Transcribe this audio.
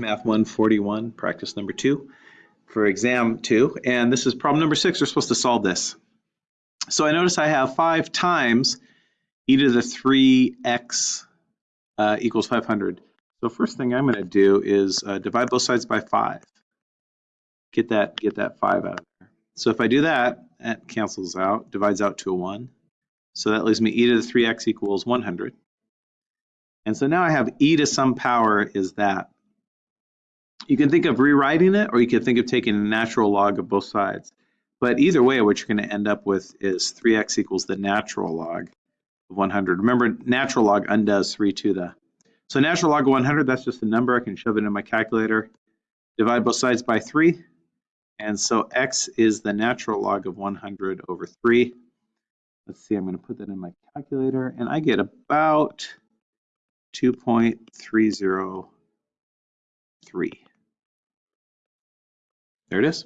Math 141, practice number two for exam two. And this is problem number six. We're supposed to solve this. So I notice I have five times e to the 3x uh, equals 500. So first thing I'm going to do is uh, divide both sides by 5. Get that, get that 5 out of there. So if I do that, that cancels out, divides out to a 1. So that leaves me e to the 3x equals 100. And so now I have e to some power is that. You can think of rewriting it, or you can think of taking a natural log of both sides. But either way, what you're going to end up with is 3x equals the natural log of 100. Remember, natural log undoes 3 to the. So natural log of 100, that's just a number. I can shove it in my calculator. Divide both sides by 3. And so x is the natural log of 100 over 3. Let's see, I'm going to put that in my calculator. And I get about 2.303. There it is.